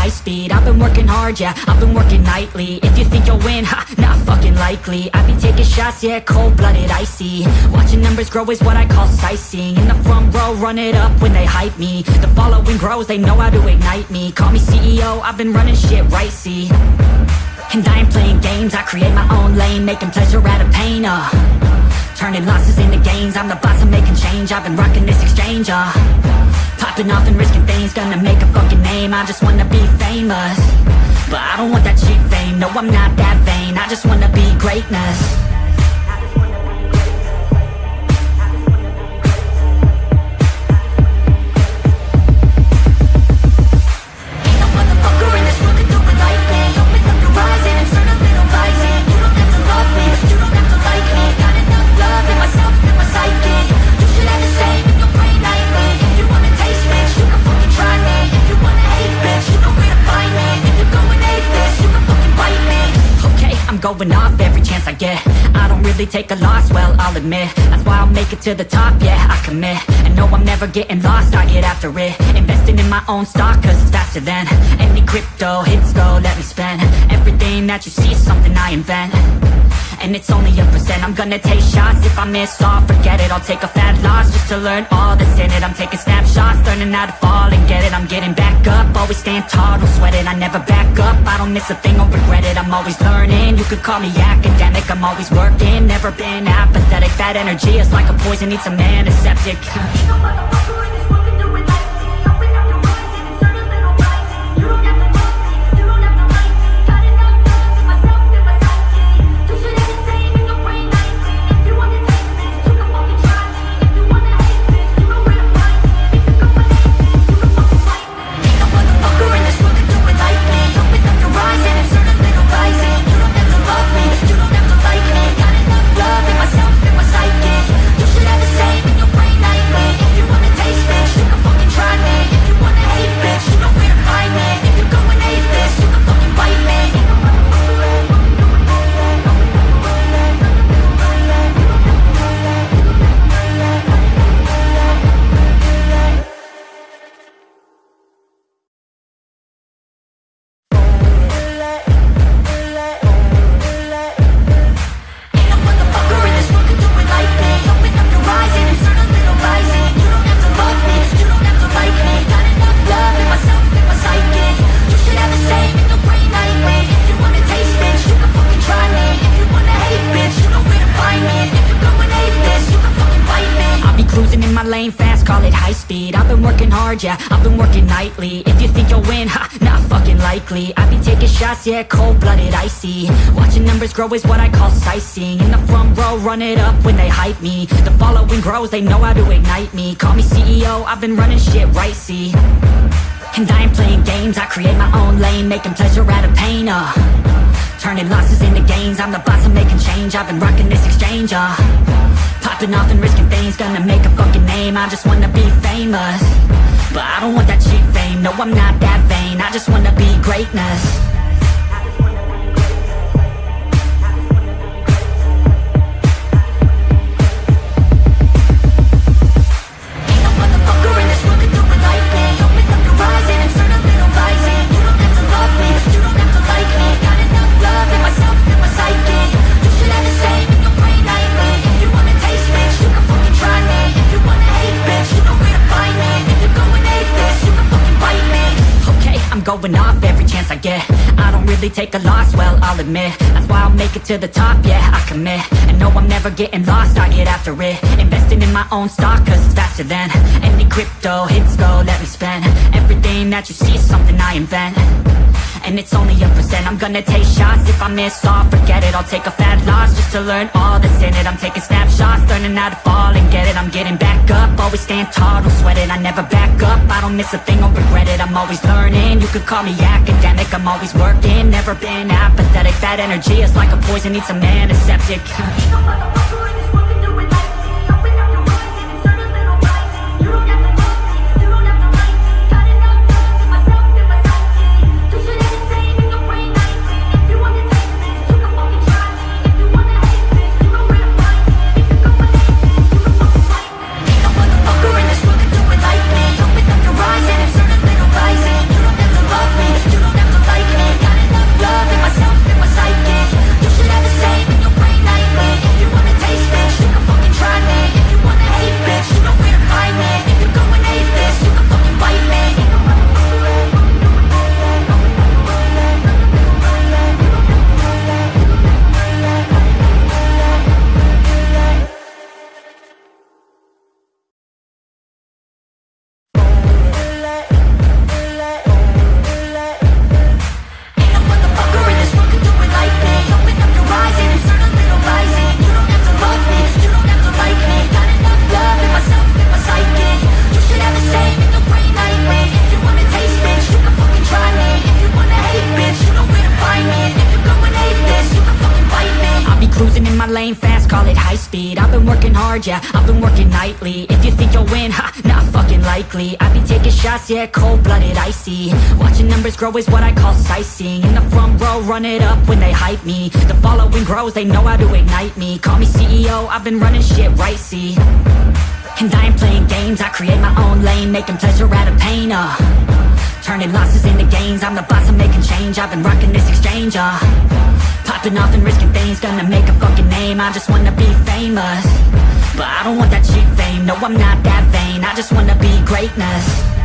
high speed. I've been working hard, yeah, I've been working nightly. If you think you'll win, ha, not fucking likely. I be taking shots, yeah, cold-blooded, icy. Watching numbers grow is what I call sightseeing. In the front row, run it up when they hype me. The following grows, they know how to ignite me. Call me CEO, I've been running shit right, see. And I ain't playing games, I create my own lane Making pleasure out of pain, uh. Turning losses into gains, I'm the boss, I'm making change. I've been rocking this exchange, uh Popping off and risking things, gonna make a fucking name. I just wanna be famous. But I don't want that cheap fame, no I'm not that vain. I just wanna be greatness going off every chance I get. I don't really take a loss, well, I'll admit. That's why I'll make it to the top, yeah, I commit. And no, I'm never getting lost, I get after it. Investing in my own stock, cause it's faster than Any crypto hits go, let me spend. Everything that you see is something I invent and it's only a percent. I'm gonna take shots, if I miss all, forget it. I'll take a fat loss just to learn all that's in it. I'm taking snapshots, learning how to fall and get it. I'm getting back up, always stand tall, don't sweat it. I never back up, I don't miss a thing, I'll regret it. I'm always learning, you could call me academic. I'm always working, never been apathetic. That energy is like a poison, needs some antiseptic Ain't yeah, I've been working nightly. If you think you'll win, ha, not fucking likely. I be taking shots, yeah, cold-blooded, icy. Watching numbers grow is what I call sightseeing. In the front row, run it up when they hype me. The following grows, they know how to ignite me. Call me CEO, I've been running shit right, see. And I ain't playing games, I create my own lane Making pleasure out of pain, uh. Turning losses into gains, I'm the boss, I'm making change. I've been rocking this exchange, uh. Popping off and risking things, gonna make a fucking name. I just wanna be famous But I don't want that cheap fame, no I'm not that vain. I just wanna be greatness I get. I don't really take a loss, well, I'll admit. That's why I'll make it to the top, yeah, I commit. And no, I'm never getting lost, I get after it. Investing in my own stock, cause it's faster than Any crypto hits go, let me spend. Everything that you see is something I invent and it's only a percent. I'm gonna take shots, if I miss all, forget it. I'll take a fat loss just to learn all that's in it. I'm taking snapshots, learning how to fall and get it. I'm getting back up, always stand tall, don't sweat it. I never back up, I don't miss a thing, I'll regret it. I'm always learning, you could call me academic. I'm always working, never been apathetic. That energy is like a poison, needs some antiseptic. Ain't yeah, cold-blooded, icy Watching numbers grow is what I call sightseeing. In the front row, run it up when they hype me. The following grows, they know how to ignite me. Call me CEO, I've been running shit right, see. And I ain't playing games, I create my own lane Making pleasure out of pain, uh. Turning losses into gains, I'm the boss, I'm making change. I've been rocking this exchange, uh. Popping off and risking things, gonna make a fucking name. I just wanna be famous. But I don't want that cheap fame, no I'm not that vain. I just wanna be greatness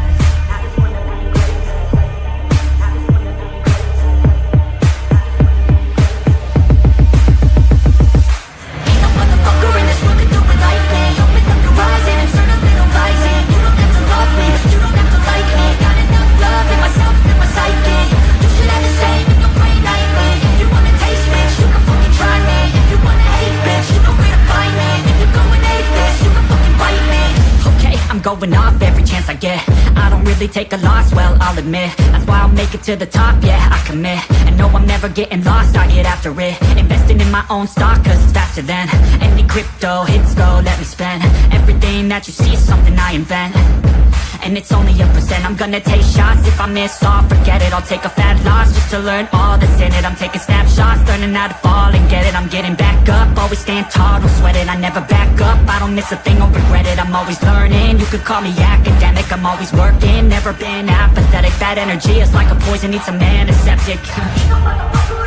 going off every chance I get. I don't really take a loss, well, I'll admit. That's why I'll make it to the top, yeah, I commit. And no, I'm never getting lost, I get after it. Investing in my own stock, cause it's faster than Any crypto hits go, let me spend. Everything that you see is something I invent and it's only a percent. I'm gonna take shots. If I miss all Forget it, I'll take a fat loss Just to learn all that's in it. I'm taking snapshots, learning how to fall and get it. I'm getting back up, always stand tall, don't sweat it. I never back up, I don't miss a thing, I'll regret it. I'm always learning, you could call me academic. I'm always working, never been apathetic. That energy is like a poison, needs some antiseptic Ain't no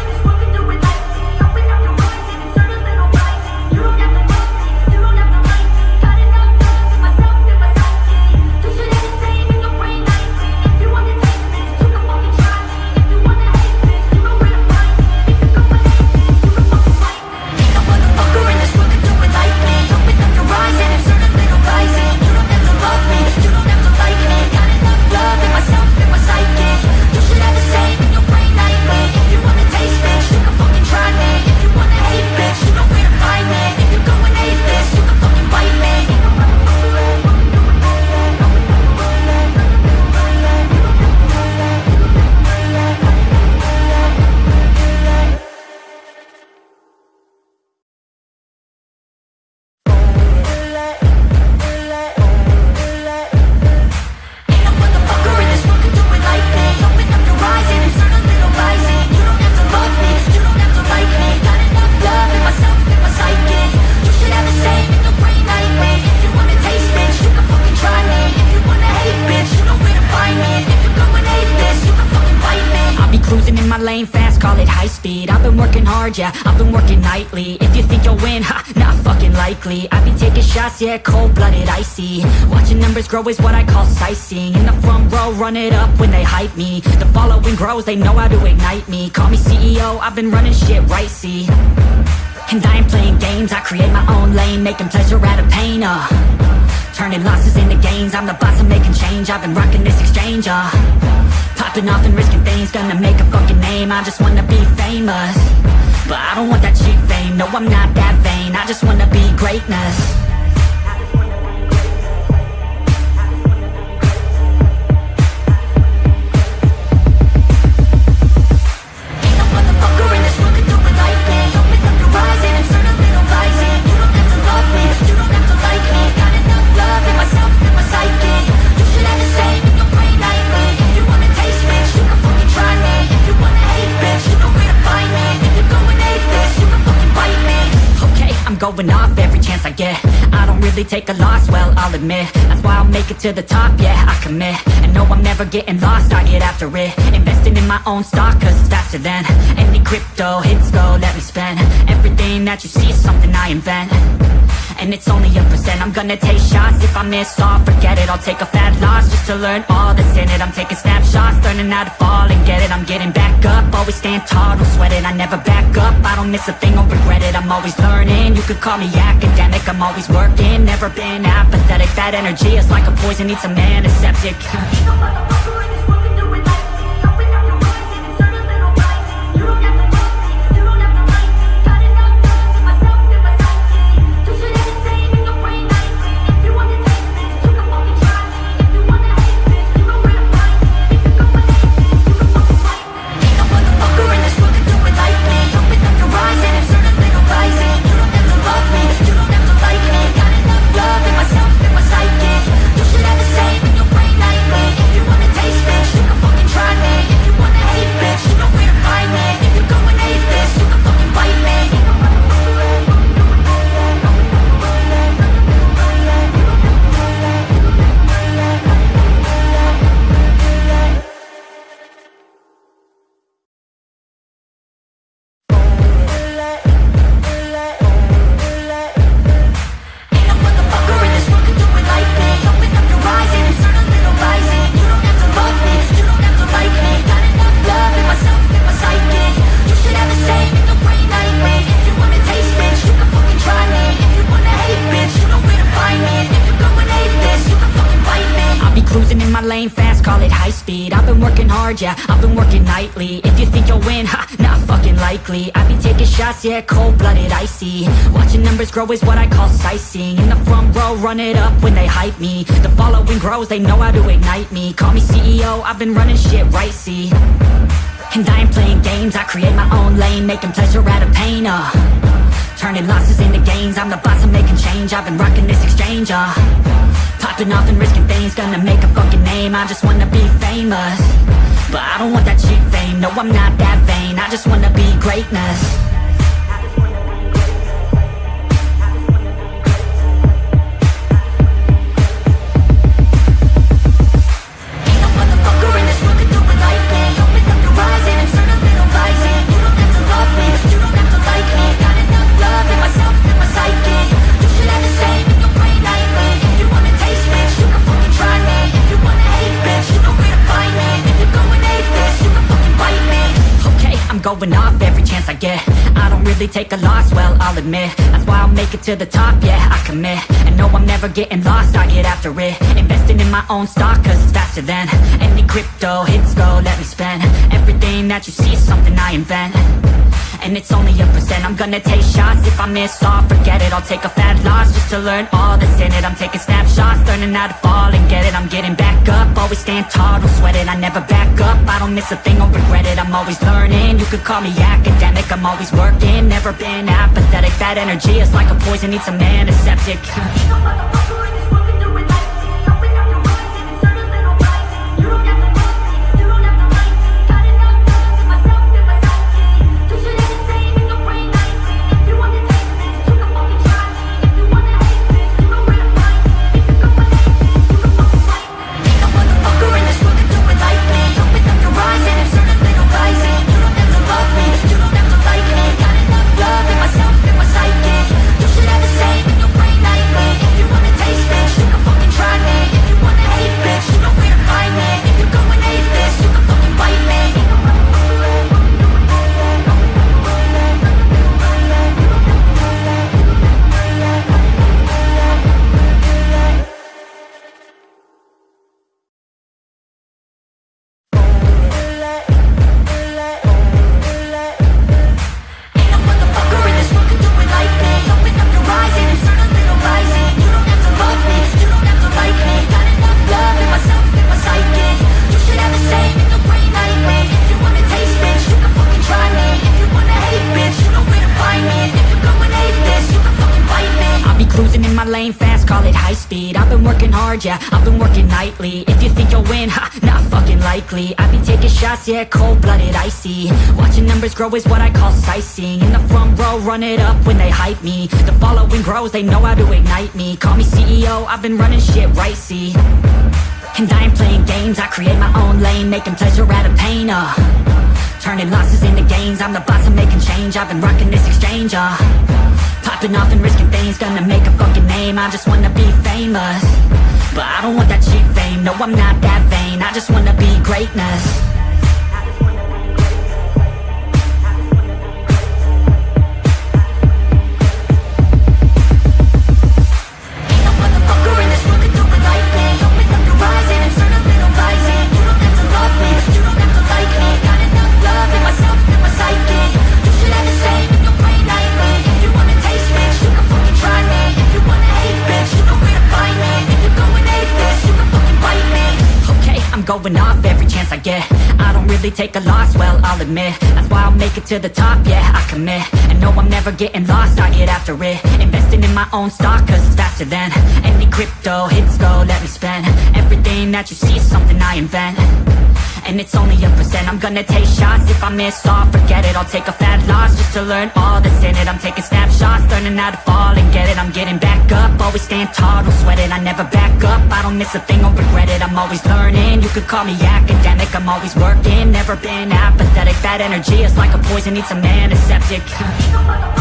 cruising in my lane fast, call it high speed. I've been working hard, yeah, I've been working nightly. If you think you'll win, ha, not fucking likely. I be taking shots, yeah, cold-blooded, icy. Watching numbers grow is what I call sightseeing. In the front row, run it up when they hype me. The following grows, they know how to ignite me. Call me CEO, I've been running shit right, see. And I ain't playing games, I create my own lane Making pleasure out of pain, uh Turning losses into gains, I'm the boss, I'm making change. I've been rocking this exchange, uh. Popping off and risking things, gonna make a fucking name. I just wanna be famous. But I don't want that cheap fame, no I'm not that vain. I just wanna be greatness going off every chance I get. I don't really take a loss, well, I'll admit. That's why I'll make it to the top, yeah, I commit. And no, I'm never getting lost, I get after it. Investing in my own stock, cause it's faster than Any crypto hits go, let me spend. Everything that you see is something I invent and it's only a percent. I'm gonna take shots. If I miss all Forget it, I'll take a fat loss Just to learn all that's in it. I'm taking snapshots, learning how to fall and get it. I'm getting back up, always stand tall, don't sweat it. I never back up, I don't miss a thing, I'll regret it. I'm always learning, you could call me academic. I'm always working, never been apathetic. That energy is like a poison, needs some antiseptic Ain't no grow is what I call sightseeing. In the front row, run it up when they hype me. The following grows, they know how to ignite me. Call me CEO, I've been running shit right, see? And I ain't playing games, I create my own lane Making pleasure out of pain, uh. Turning losses into gains, I'm the boss, I'm making change. I've been rocking this exchange, uh. Popping off and risking things, gonna make a fucking name. I just wanna be famous. But I don't want that cheap fame, no I'm not that vain. I just wanna be greatness take a loss, well, I'll admit That's why I'll make it to the top, yeah, I commit. And no, I'm never getting lost, I get after it. Investing in my own stock, cause it's faster than Any crypto hits go, let me spend Everything that you see is something I invent and it's only a percent. I'm gonna take shots. If I miss all Forget it, I'll take a fat loss Just to learn all that's in it. I'm taking snapshots, learning how to fall and get it. I'm getting back up, always stand tall Don't sweat it, I never back up. I don't miss a thing, I'll regret it. I'm always learning, you could call me academic. I'm always working, never been apathetic. That energy is like a poison, needs a antiseptic. Ain't no lane fast, call it high speed. I've been working hard, yeah, I've been working nightly. If you think you'll win, ha, not fucking likely. I be taking shots, yeah, cold-blooded, icy. Watching numbers grow is what I call sightseeing. In the front row, run it up when they hype me. The following grows, they know how to ignite me. Call me CEO, I've been running shit right, see. And I ain't playing games, I create my own lane Making pleasure out of pain, uh Turning losses into gains, I'm the boss, I'm making change. I've been rocking this exchange, uh. Popping off and risking things, gonna make a fucking name. I just wanna be famous. But I don't want that cheap fame, no I'm not that vain. I just wanna be greatness going off every chance I get. I don't really take a loss, well, I'll admit. That's why I'll make it to the top, yeah, I commit. And no, I'm never getting lost, I get after it. Investing in my own stock, cause it's faster than Any crypto hits go, let me spend. Everything that you see is something I invent. And it's only a percent I'm gonna take shots. If I miss all Forget it, I'll take a fat loss Just to learn all that's in it. I'm taking snapshots, learning how to fall and get it. I'm getting back up, always stand tall Don't sweat it, I never back up I don't miss a thing, I'll regret it. I'm always learning, you could call me academic I'm always working, never been apathetic. Bad energy is like a poison, needs a antiseptic Ain't no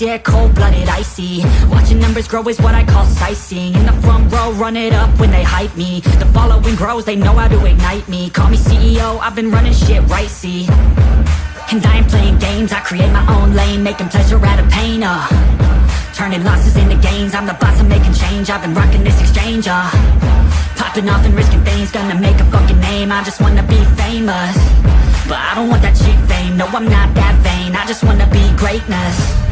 yeah, cold-blooded, icy. Watching numbers grow is what I call sightseeing. In the front row, run it up when they hype me. The following grows, they know how to ignite me. Call me CEO, I've been running shit right, see. And I ain't playing games, I create my own lane Making pleasure out of pain, uh. Turning losses into gains, I'm the boss, I'm making change. I've been rocking this exchange, uh. Popping off and risking things, gonna make a fucking name. I just wanna be famous. But I don't want that cheap fame, no I'm not that vain. I just wanna be greatness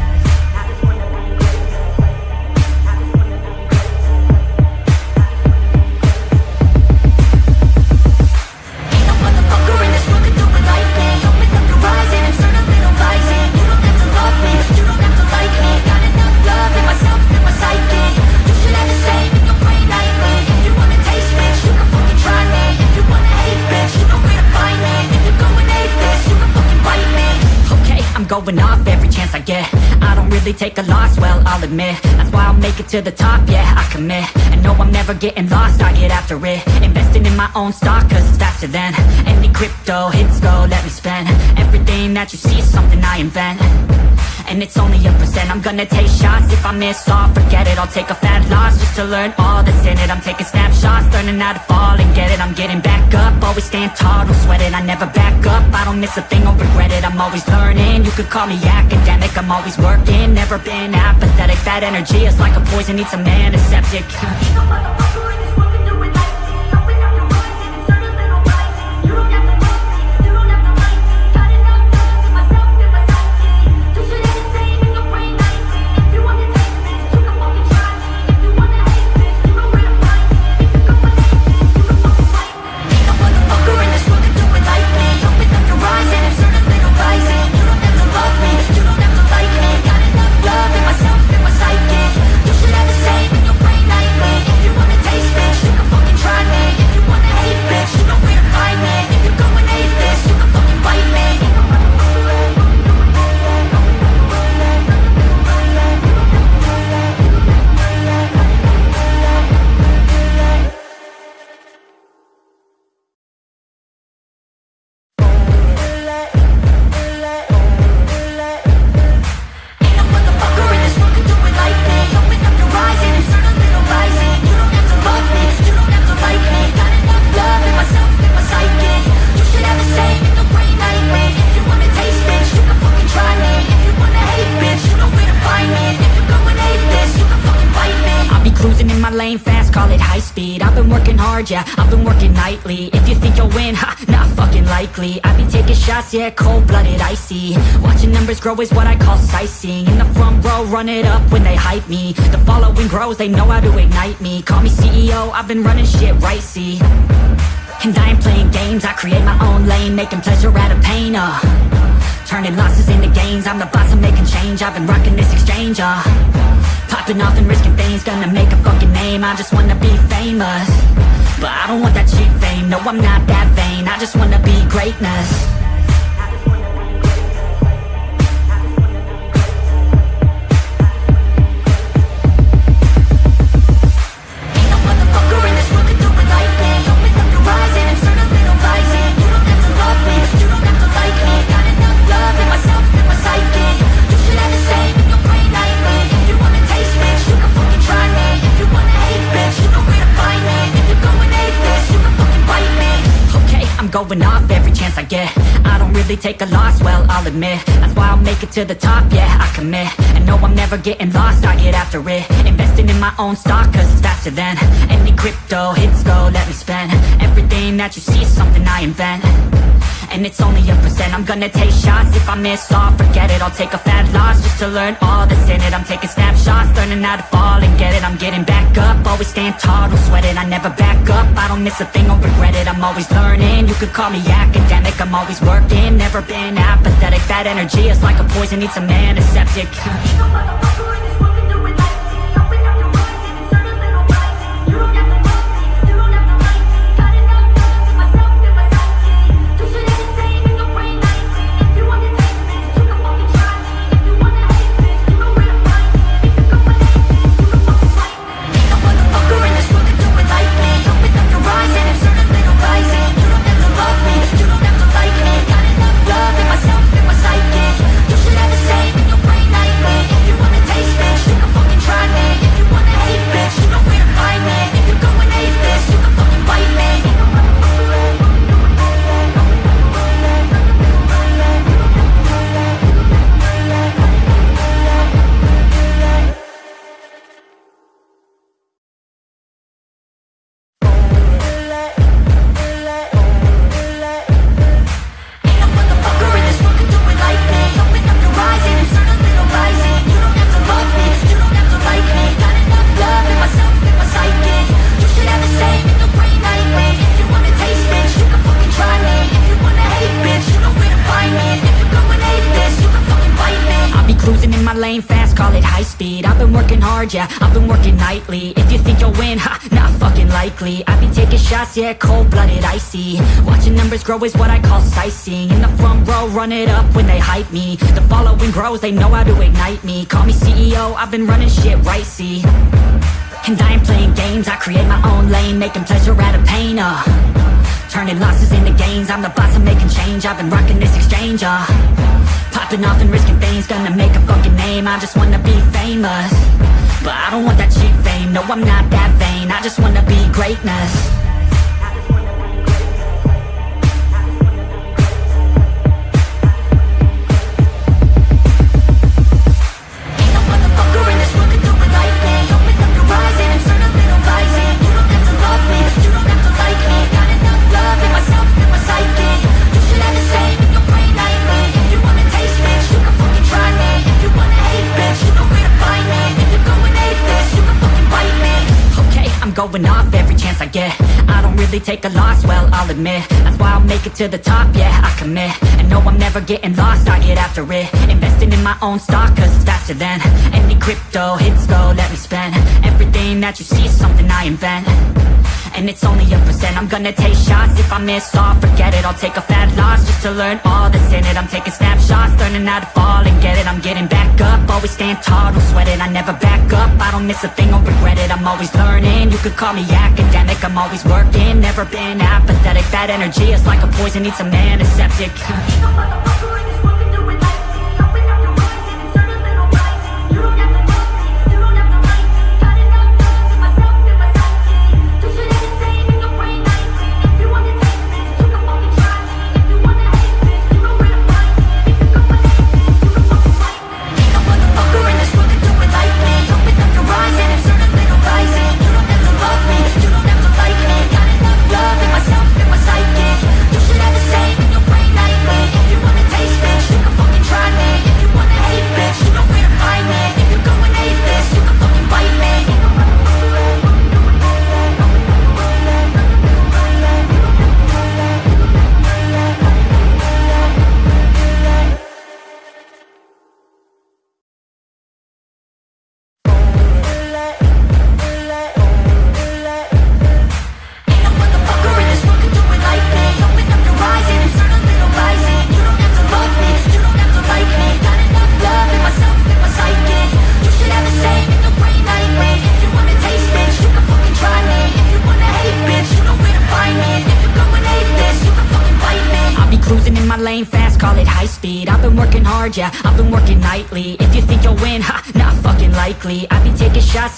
I'm off every chance I get. I don't really take a loss, well, I'll admit. That's why I'll make it to the top, yeah, I commit. And no, I'm never getting lost, I get after it. Investing in my own stock, cause it's faster than Any crypto hits go, let me spend. Everything that you see is something I invent and it's only a percent. I'm gonna take shots. If I miss all Forget it, I'll take a fat loss Just to learn all that's in it. I'm taking snapshots, learning how to fall and get it. I'm getting back up, always stand tall Don't sweat it, I never back up. I don't miss a thing, I'll regret it. I'm always learning, you could call me academic. I'm always working, never been apathetic. That energy is like a poison, needs a antiseptic Ain't no yeah, cold-blooded, icy. Watching numbers grow is what I call sightseeing. In the front row, run it up when they hype me. The following grows, they know how to ignite me. Call me CEO, I've been running shit right, see. And I ain't playing games, I create my own lane Making pleasure out of pain, uh. Turning losses into gains, I'm the boss, I'm making change. I've been rocking this exchange, uh. Popping off and risking things, gonna make a fucking name. I just wanna be famous. But I don't want that cheap fame, no I'm not that vain. I just wanna be greatness going off every chance I get. I don't really take a loss, well, I'll admit. That's why I'll make it to the top, yeah, I commit. And no, I'm never getting lost, I get after it. Investing in my own stock, cause it's faster than Any crypto hits go, let me spend. Everything that you see is something I invent and it's only a percent. I'm gonna take shots. If I miss all Forget it, I'll take a fat loss Just to learn all that's in it. I'm taking snapshots, learning how to fall and get it. I'm getting back up, always stand tall Don't sweat it, I never back up. I don't miss a thing, I'll regret it. I'm always learning, you could call me academic. I'm always working, never been apathetic. That energy is like a poison, needs a antiseptic Ain't no lane fast, call it high speed. I've been working hard, yeah, I've been working nightly. If you think you'll win, ha, not fucking likely. I be taking shots, yeah, cold-blooded, icy. Watching numbers grow is what I call sightseeing. In the front row, run it up when they hype me. The following grows, they know how to ignite me. Call me CEO, I've been running shit right, see. And I ain't playing games, I create my own lane Making pleasure out of pain, uh. Turning losses into gains, I'm the boss, I'm making change. I've been rocking this exchange, uh Popping off and risking things, gonna make a fucking name. I just wanna be famous. But I don't want that cheap fame, no I'm not that vain. I just wanna be greatness going off every chance I get. I don't really take a loss, well, I'll admit. That's why I'll make it to the top, yeah, I commit. And no, I'm never getting lost, I get after it. Investing in my own stock, cause it's faster than Any crypto hits go, let me spend. Everything that you see is something I invent and it's only a percent. I'm gonna take shots. If I miss all Forget it, I'll take a fat loss Just to learn all that's in it. I'm taking snapshots, learning how to fall and get it. I'm getting back up, always stand tall, don't sweat it. I never back up, I don't miss a thing, I'll regret it. I'm always learning, you could call me academic. I'm always working, never been apathetic. That energy is like a poison, needs some antiseptic Ain't no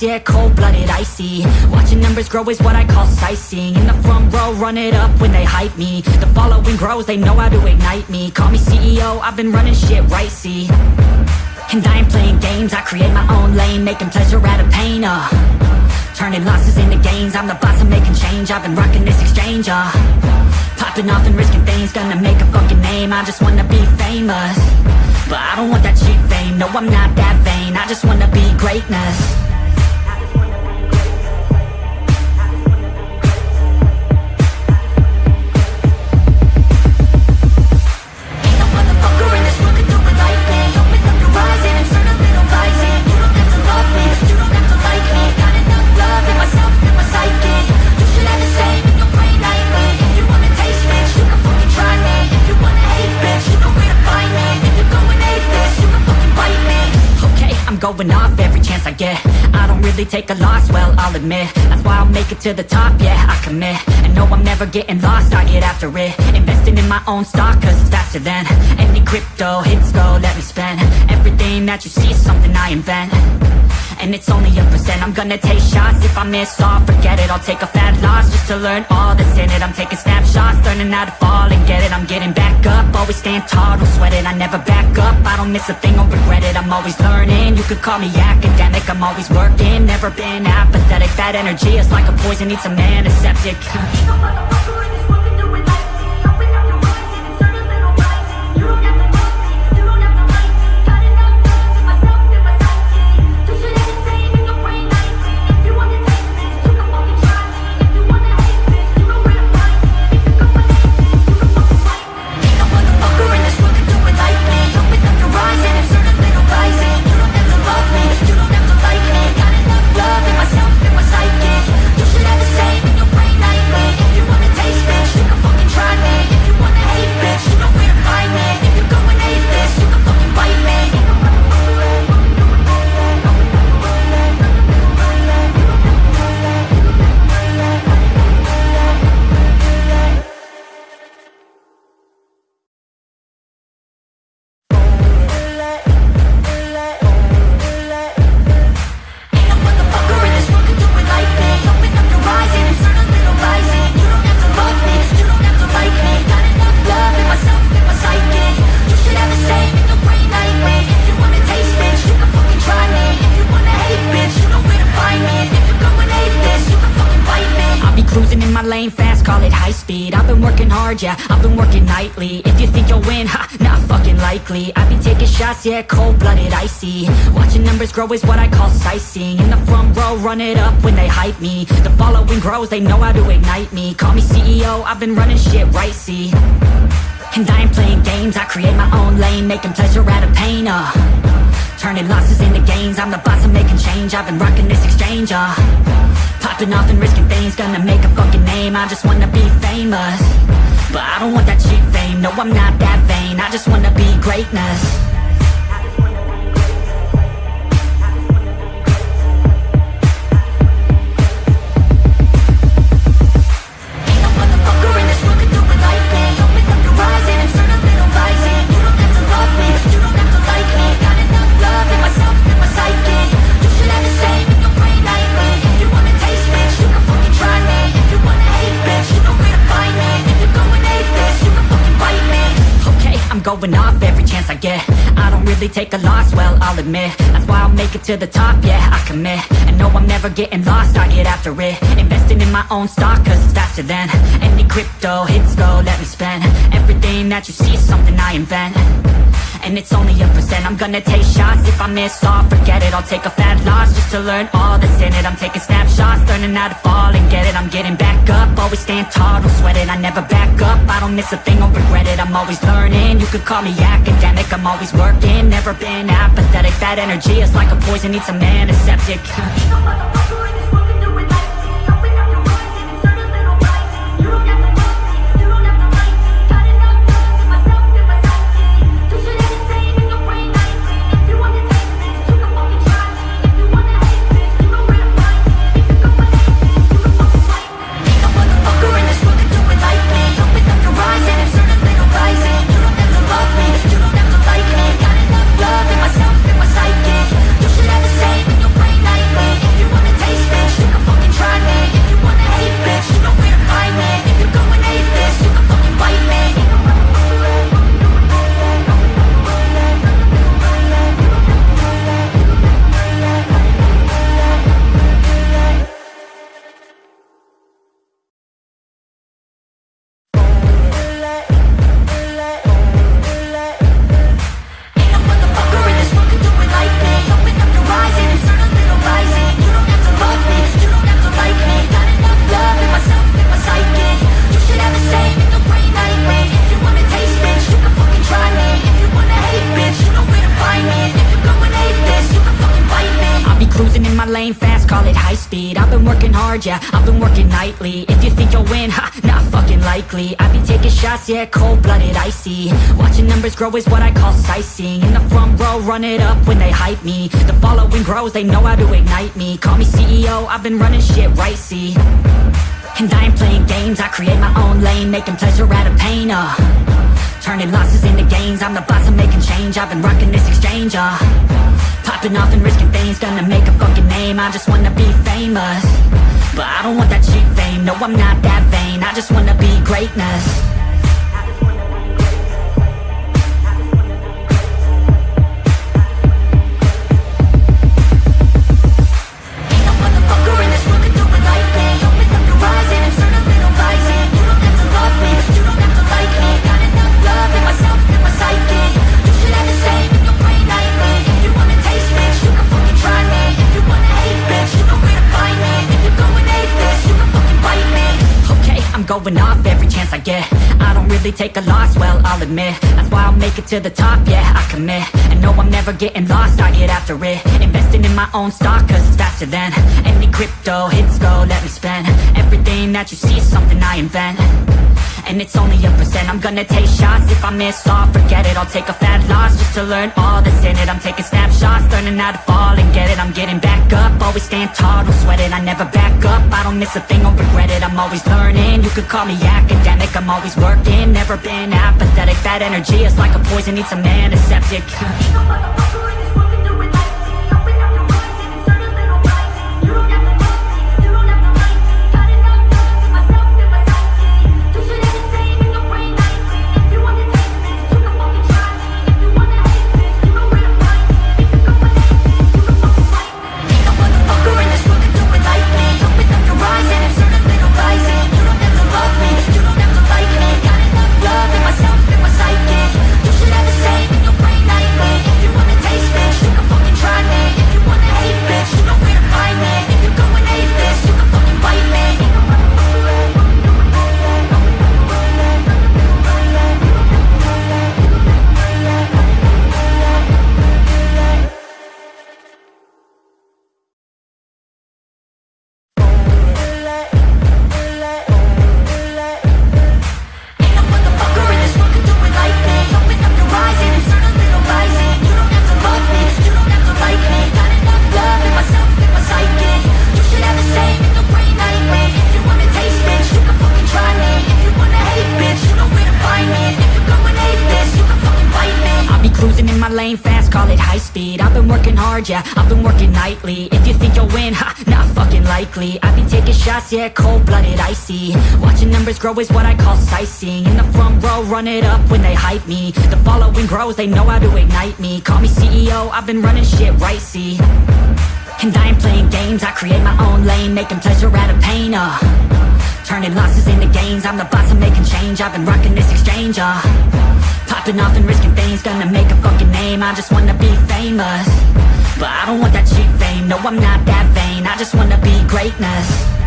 yeah, cold-blooded, icy. Watching numbers grow is what I call sightseeing. In the front row, run it up when they hype me. The following grows, they know how to ignite me. Call me CEO, I've been running shit right, see. And I ain't playing games, I create my own lane Making pleasure out of pain, uh. Turning losses into gains, I'm the boss, I'm making change. I've been rocking this exchange, uh. Popping off and risking things, gonna make a fucking name. I just wanna be famous. But I don't want that cheap fame, no I'm not that vain. I just wanna be greatness admit. That's why I'll make it to the top, yeah, I commit. And no, I'm never getting lost, I get after it my own stock, cause it's faster than Any crypto hits go, let me spend. Everything that you see is something I invent. And it's only a percent. I'm gonna take shots. If I miss all Forget it, I'll take a fat loss Just to learn all that's in it. I'm taking snapshots, learning how to fall and get it. I'm getting back up, always stand tall, don't sweat it. I never back up, I don't miss a thing, I'll regret it. I'm always learning, you could call me academic. I'm always working, never been apathetic. That energy is like a poison, needs some antiseptic Ain't no high speed. I've been working hard, yeah, I've been working nightly. If you think you'll win, ha, not fucking likely. I be taking shots, yeah, cold-blooded, icy. Watching numbers grow is what I call sightseeing. In the front row, run it up when they hype me. The following grows, they know how to ignite me. Call me CEO, I've been running shit right, see. And I ain't playing games, I create my own lane Making pleasure out of pain, uh. Turning losses into gains, I'm the boss, I'm making change. I've been rocking this exchange, uh Popping off and risking things, gonna make a fucking name. I just wanna be famous. But I don't want that cheap fame, no I'm not that vain. I just wanna be greatness going off every chance I get. I don't really take a loss, well, I'll admit. That's why I'll make it to the top, yeah, I commit. And no, I'm never getting lost, I get after it. Investing in my own stock, cause it's faster than Any crypto hits go, let me spend. Everything that you see is something I invent and it's only a percent. I'm gonna take shots. If I miss all Forget it, I'll take a fat loss Just to learn all that's in it. I'm taking snapshots, learning how to fall and get it. I'm getting back up, always stand tall Don't sweat it, I never back up. I don't miss a thing, I'll regret it. I'm always learning, you could call me academic. I'm always working, never been apathetic. That energy is like a poison, needs a man, a septic grow is what I call sightseeing. In the front row, run it up when they hype me. The following grows, they know how to ignite me. Call me CEO, I've been running shit right, see? And I ain't playing games, I create my own lane Making pleasure out of pain, uh. Turning losses into gains, I'm the boss, I'm making change. I've been rocking this exchange, uh. Popping off and risking things, gonna make a fucking name. I just wanna be famous. But I don't want that cheap fame, no I'm not that vain. I just wanna be greatness Okay, off every chance I get really take a loss, well, I'll admit That's why I'll make it to the top, yeah, I commit. And no, I'm never getting lost, I get after it. Investing in my own stock, cause it's faster than Any crypto hits go, let me spend Everything that you see is something I invent. And it's only a percent. I'm gonna take shots. If I miss all Forget it, I'll take a fat loss Just to learn all that's in it. I'm taking snapshots, learning how to fall and get it. I'm getting back up, always stand tall Don't sweat it, I never back up. I don't miss a thing, I'll regret it. I'm always learning, you could call me academic. I'm always working, never been apathetic. That energy is like a poison, needs a man, a septic yeah, I've been working nightly. If you think you'll win, ha, not fucking likely. I've been taking shots, yeah, cold-blooded, icy. Watching numbers grow is what I call sightseeing. In the front row, run it up when they hype me. The following grows, they know how to ignite me. Call me CEO, I've been running shit right, see. And I ain't playing games, I create my own lane Making pleasure out of pain, uh. Turning losses into gains, I'm the boss, I'm making change. I've been rocking this exchange, uh Popping off and risking things, gonna make a fucking name. I just wanna be famous. But I don't want that cheap fame, no I'm not that vain. I just wanna be greatness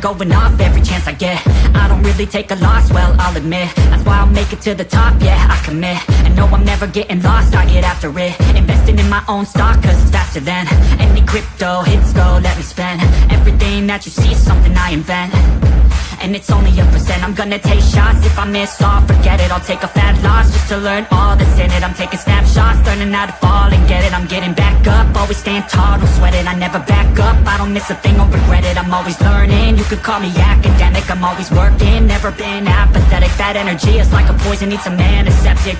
going off every chance I get. I don't really take a loss, well, I'll admit. That's why I'll make it to the top, yeah, I commit. And no, I'm never getting lost, I get after it. Investing in my own stock, cause it's faster than Any crypto hits go, let me spend. Everything that you see is something I invent and it's only a percent. I'm gonna take shots. If I miss all Forget it, I'll take a fat loss Just to learn all that's in it. I'm taking snapshots, learning how to fall and get it. I'm getting back up, always stand tall, don't sweat it. I never back up, I don't miss a thing, I'll regret it. I'm always learning, you could call me academic. I'm always working, never been apathetic. That energy is like a poison, needs a man, a septic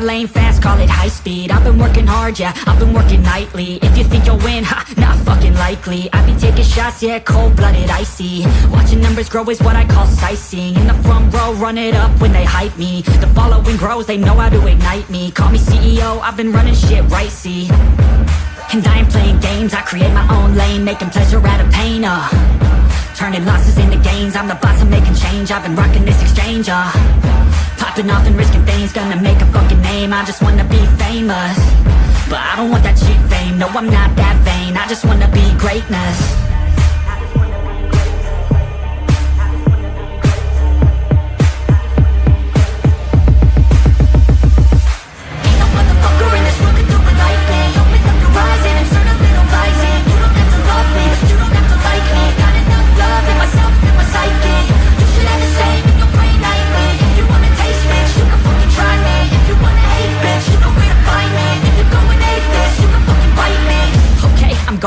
my lane fast, call it high speed. I've been working hard, yeah, I've been working nightly. If you think you'll win, ha, not fucking likely. I be taking shots, yeah, cold-blooded, icy. Watching numbers grow is what I call sightseeing. In the front row, run it up when they hype me. The following grows, they know how to ignite me. Call me CEO, I've been running shit right, see. And I ain't playing games, I create my own lane Making pleasure out of pain, uh Turning losses into gains, I'm the boss, I'm making change. I've been rocking this exchange, uh. Popping off and risking things, gonna make a fucking name. I just wanna be famous. But I don't want that cheap fame, no I'm not that vain. I just wanna be greatness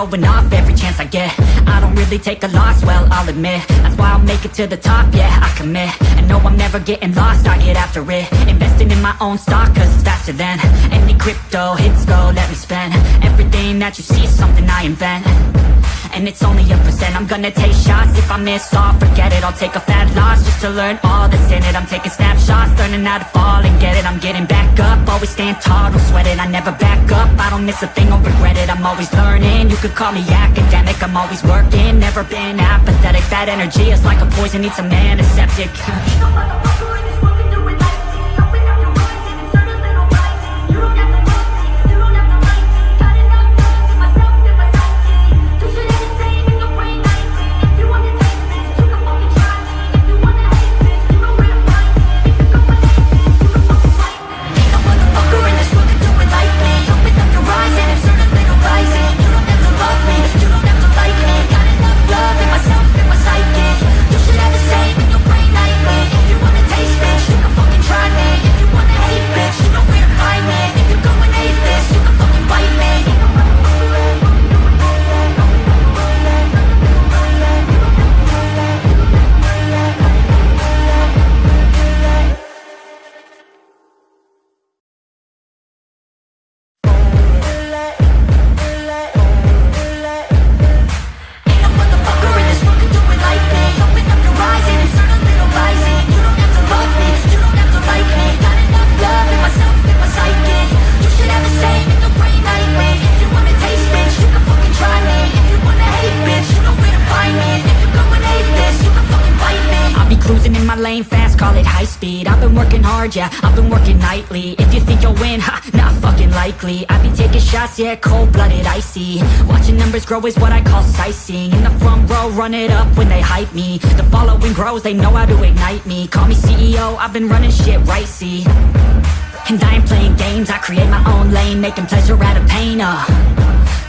going off every chance I get. I don't really take a loss, well, I'll admit. That's why I'll make it to the top, yeah, I commit. And no, I'm never getting lost, I get after it. Investing in my own stock, cause it's faster than Any crypto hits go, let me spend. Everything that you see is something I invent and it's only a percent. I'm gonna take shots. If I miss all Forget it, I'll take a fat loss Just to learn all that's in it. I'm taking snapshots, learning how to fall and get it. I'm getting back up, always stand tall, don't sweat it. I never back up, I don't miss a thing, I'll regret it. I'm always learning, you could call me academic. I'm always working, never been apathetic. That energy is like a poison, needs a man, a septic hard, yeah, I've been working nightly. If you think you'll win, ha, not fucking likely. I be taking shots, yeah, cold-blooded, icy. Watching numbers grow is what I call sightseeing. In the front row, run it up when they hype me. The following grows, they know how to ignite me. Call me CEO, I've been running shit right, see. And I ain't playing games, I create my own lane Making pleasure out of pain, uh.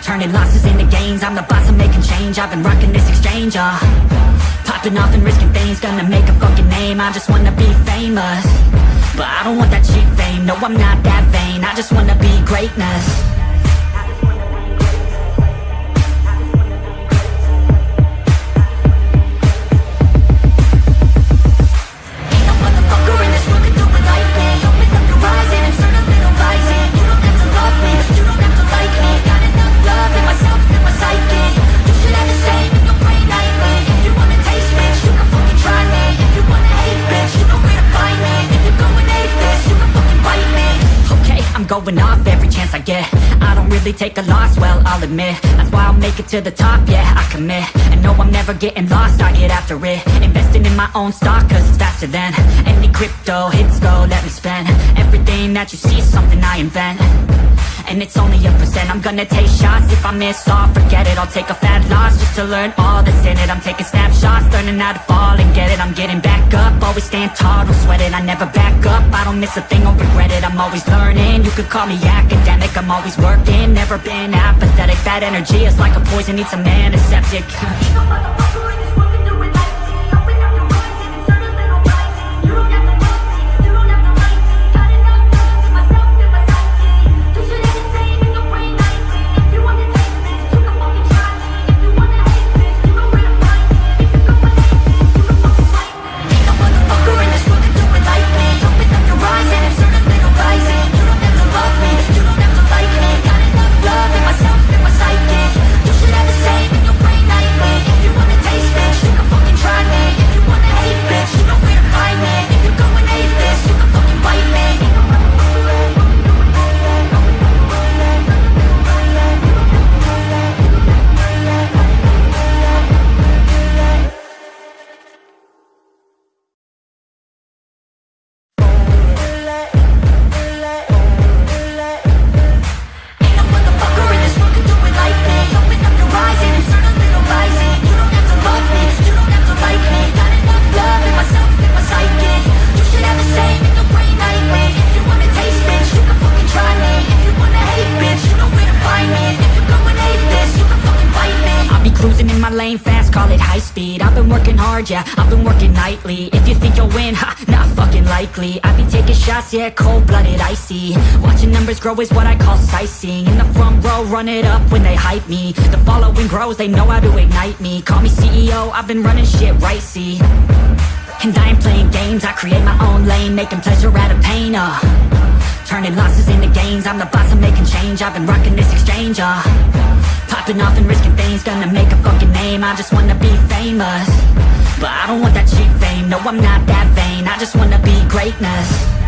Turning losses into gains, I'm the boss, I'm making change. I've been rocking this exchange, uh. Popping off and risking things, gonna make a fucking name. I just wanna be famous But I don't want that cheap fame, no I'm not that vain. I just wanna be greatness I take a loss, well, I'll admit That's why I'll make it to the top, yeah, I commit. And no, I'm never getting lost, I get after it. Investing in my own stock, cause it's faster than Any crypto hits go, let me spend Everything that you see is something I invent and it's only a percent. I'm gonna take shots. If I miss all Forget it, I'll take a fat loss Just to learn all that's in it. I'm taking snapshots, learning how to fall and get it. I'm getting back up, always stand tall, don't sweat it. I never back up, I don't miss a thing, I'll regret it. I'm always learning, you could call me academic. I'm always working, never been apathetic. That energy is like a poison, needs some antiseptic Ain't no my lane fast, call it high speed. I've been working hard, yeah, I've been working nightly. If you think you'll win, ha, not fucking likely. I be taking shots, yeah, cold-blooded, icy. Watching numbers grow is what I call sightseeing. In the front row, run it up when they hype me. The following grows, they know how to ignite me. Call me CEO, I've been running shit right, see. And I ain't playing games, I create my own lane Making pleasure out of pain, uh. Turning losses into gains, I'm the boss, I'm making change. I've been rocking this exchange, uh Popping off and risking things, gonna make a fucking name. I just wanna be famous. But I don't want that cheap fame, no I'm not that vain. I just wanna be greatness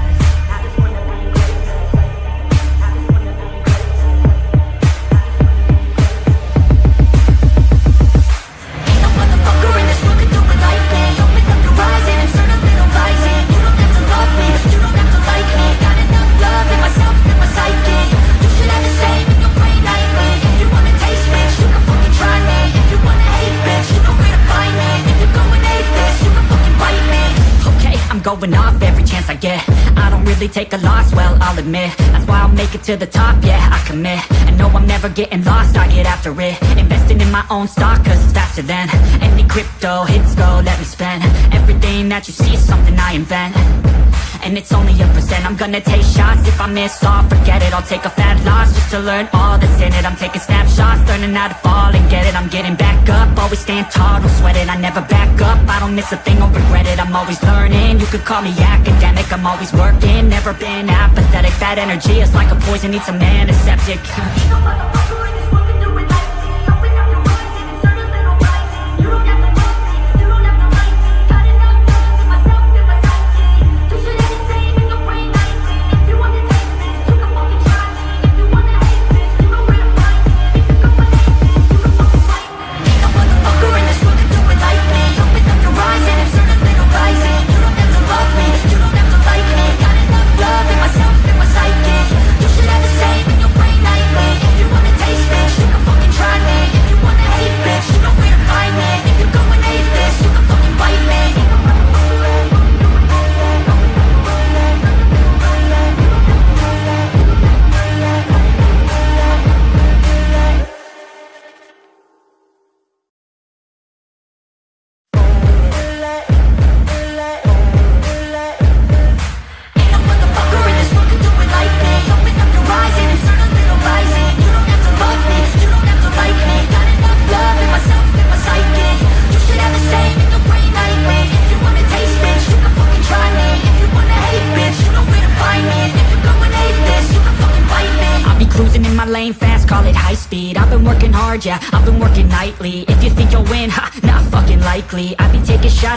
going off every chance I get. I don't really take a loss, well, I'll admit. That's why I'll make it to the top, yeah, I commit. And no, I'm never getting lost, I get after it. Investing in my own stock, cause it's faster than Any crypto hits go, let me spend. Everything that you see is something I invent and it's only a percent. I'm gonna take shots. If I miss all Forget it, I'll take a fat loss Just to learn all that's in it. I'm taking snapshots, learning how to fall and get it. I'm getting back up, always stand tall, don't sweat it. I never back up, I don't miss a thing, I'll regret it. I'm always learning, you could call me academic. I'm always working, never been apathetic. That energy is like a poison, needs some antiseptic Ain't no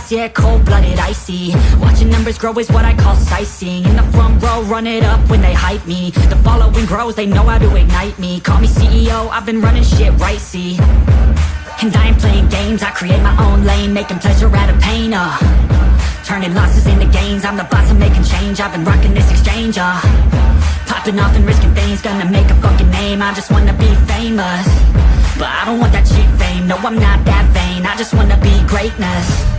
shots, yeah, cold-blooded, icy. Watching numbers grow is what I call sightseeing. In the front row, run it up when they hype me. The following grows, they know how to ignite me. Call me CEO, I've been running shit right, see. And I ain't playing games, I create my own lane Making pleasure out of pain, uh. Turning losses into gains, I'm the boss, I'm making change. I've been rocking this exchange, uh. Popping off and risking things, gonna make a fucking name. I just wanna be famous. But I don't want that cheap fame, no I'm not that vain. I just wanna be greatness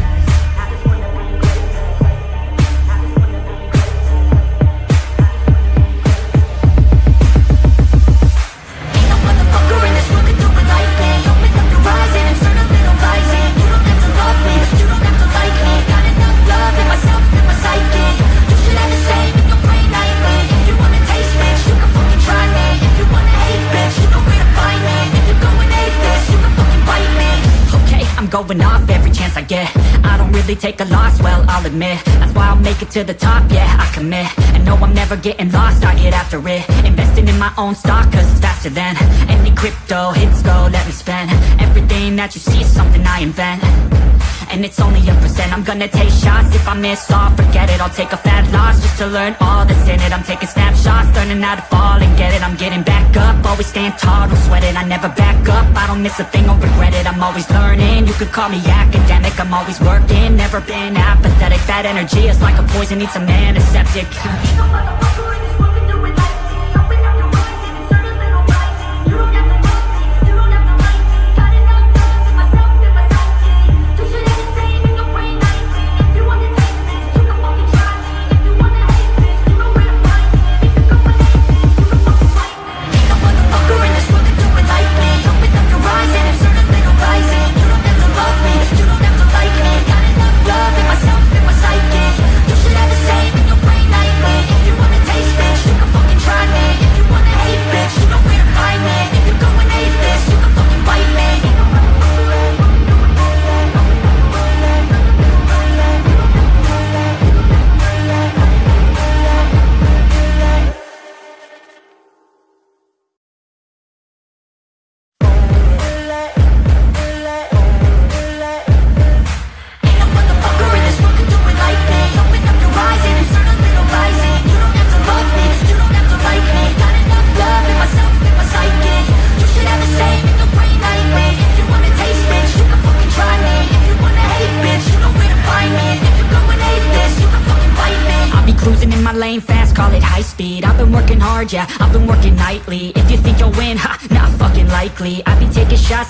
going off every chance I get. I don't really take a loss, well, I'll admit. That's why I'll make it to the top, yeah, I commit. And no, I'm never getting lost, I get after it. Investing in my own stock, cause it's faster than Any crypto hits go, let me spend. Everything that you see is something I invent and it's only a percent. I'm gonna take shots. If I miss all Forget it, I'll take a fat loss Just to learn all that's in it. I'm taking snapshots, learning how to fall and get it. I'm getting back up, always stand tall, don't sweat it. I never back up, I don't miss a thing, I'll regret it. I'm always learning, you could call me academic. I'm always working, never been apathetic. That energy is like a poison, needs a man, a septic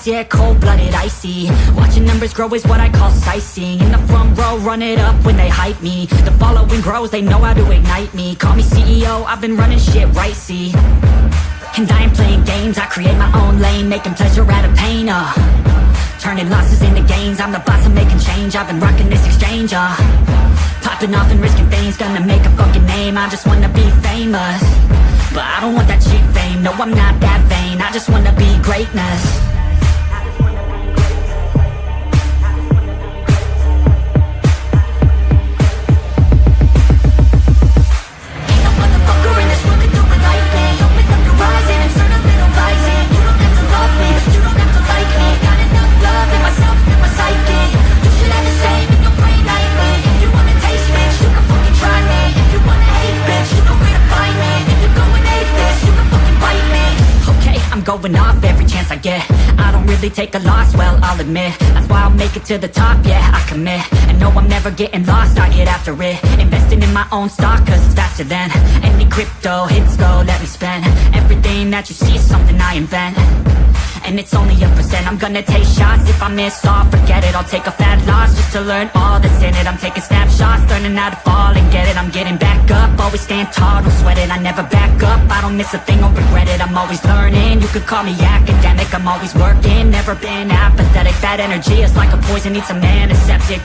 yeah, cold-blooded, icy Watching numbers grow is what I call sightseeing. In the front row, run it up when they hype me. The following grows, they know how to ignite me. Call me CEO, I've been running shit right, see. And I ain't playing games, I create my own lane Making pleasure out of pain, uh. Turning losses into gains, I'm the boss, I'm making change. I've been rocking this exchange, uh. Popping off and risking things, gonna make a fucking name. I just wanna be famous. But I don't want that cheap fame, no I'm not that vain. I just wanna be greatness going off every chance I get. I don't really take a loss, well, I'll admit. That's why I'll make it to the top, yeah, I commit. And no, I'm never getting lost, I get after it. Investing in my own stock, cause it's faster than Any crypto hits go, let me spend. Everything that you see is something I invent and it's only a percent. I'm gonna take shots. If I miss all Forget it, I'll take a fat loss Just to learn all that's in it. I'm taking snapshots, learning how to fall and get it. I'm getting back up, always stand tall, don't sweat it. I never back up, I don't miss a thing, I'll regret it. I'm always learning, you could call me academic. I'm always working, never been apathetic. That energy is like a poison, needs a man, a septic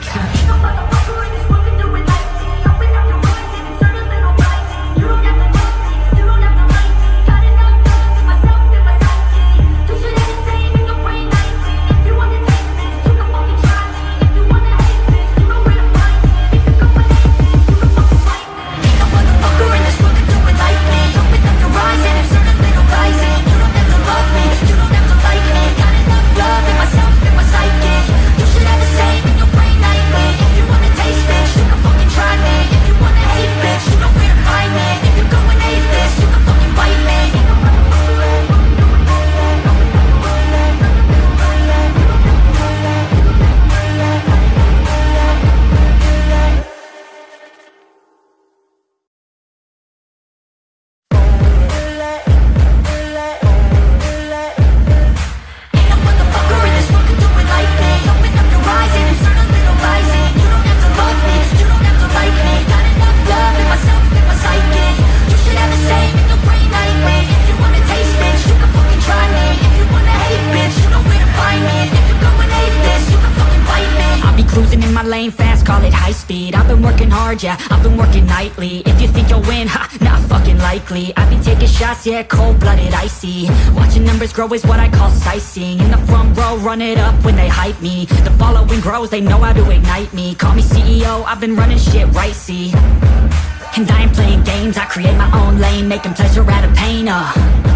lane fast, call it high speed. I've been working hard, yeah, I've been working nightly. If you think you'll win, ha, not fucking likely. I be taking shots, yeah, cold-blooded, icy. Watching numbers grow is what I call sightseeing. In the front row, run it up when they hype me. The following grows, they know how to ignite me. Call me CEO, I've been running shit right, see. And I ain't playing games, I create my own lane Making pleasure out of pain, uh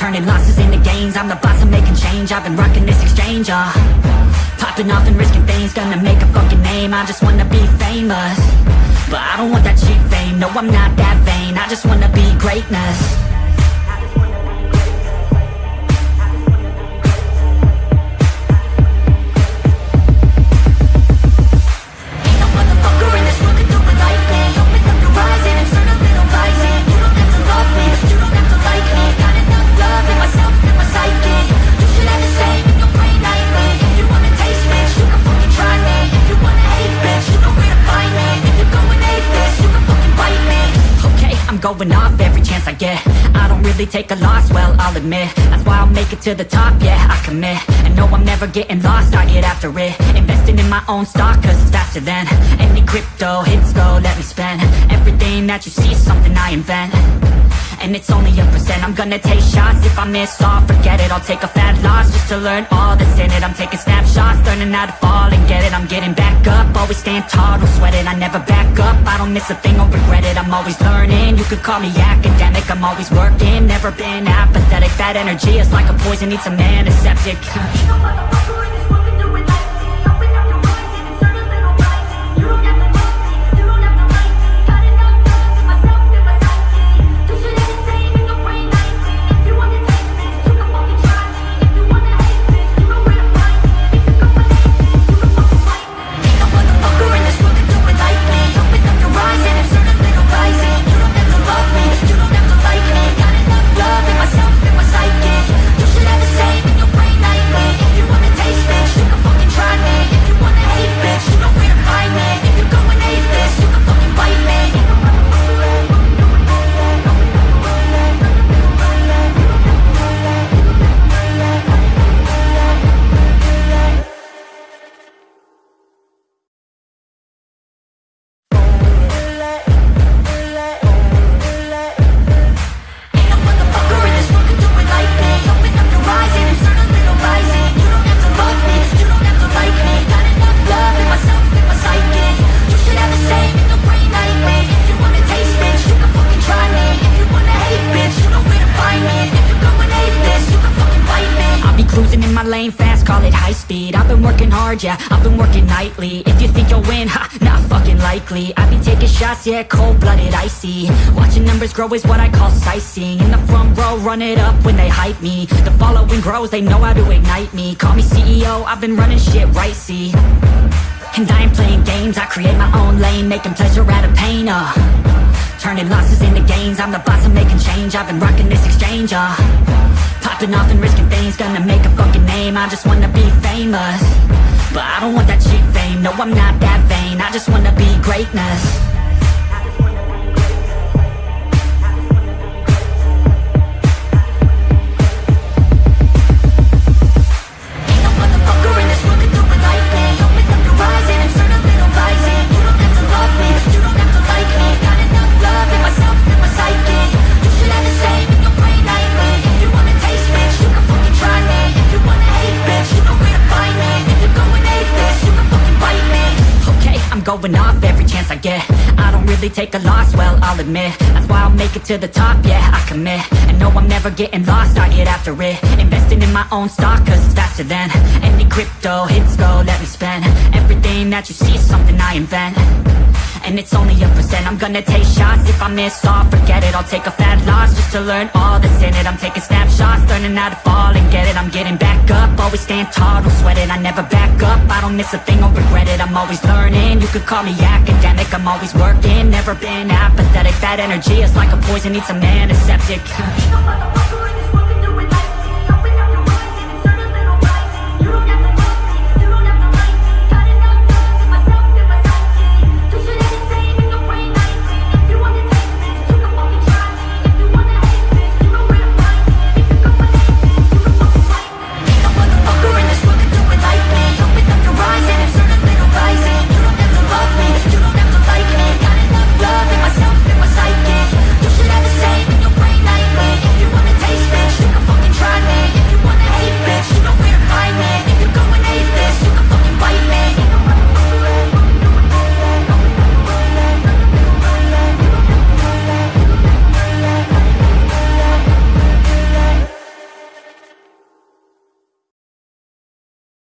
Turning losses into gains, I'm the boss, I'm making change. I've been rocking this exchange, uh. Popping off and risking things, gonna make a fucking name. I just wanna be famous. But I don't want that cheap fame, no I'm not that vain. I just wanna be greatness going off every chance I get. I don't really take a loss, well, I'll admit. That's why I'll make it to the top, yeah, I commit. And no, I'm never getting lost, I get after it. Investing in my own stock, cause it's faster than Any crypto hits go, let me spend. Everything that you see something I invent and it's only a percent. I'm gonna take shots, if I miss all, forget it. I'll take a fat loss just to learn all that's in it. I'm taking snapshots, learning how to fall and get it. I'm getting back up, always stand tall, don't sweat it. I never back up, I don't miss a thing, I'll regret it. I'm always learning, you could call me academic. I'm always working, never been apathetic. That energy is like a poison, needs a antiseptic Ain't no grow is what I call sightseeing. In the front row, run it up when they hype me. The following grows, they know how to ignite me. Call me CEO, I've been running shit right, see? And I ain't playing games, I create my own lane Making pleasure out of pain, uh. Turning losses into gains, I'm the boss, I'm making change. I've been rocking this exchange, uh. Popping off and risking things, gonna make a fucking name. I just wanna be famous. But I don't want that cheap fame, no I'm not that vain. I just wanna be greatness really take a loss, well, I'll admit That's why I'll make it to the top, yeah, I commit. And no, I'm never getting lost, I get after it. Investing in my own stock, cause it's faster than Any crypto hits go, let me spend. Everything that you see is something I invent and it's only a percent. I'm gonna take shots, if I miss all, forget it. I'll take a fat loss just to learn all that's in it. I'm taking snapshots, learning how to fall and get it. I'm getting back up, always stand tall, don't sweat it. I never back up, I don't miss a thing, I'll regret it. I'm always learning, you could call me academic. I'm always working, never been apathetic. That energy is like a poison, needs Ain't no motherfucker in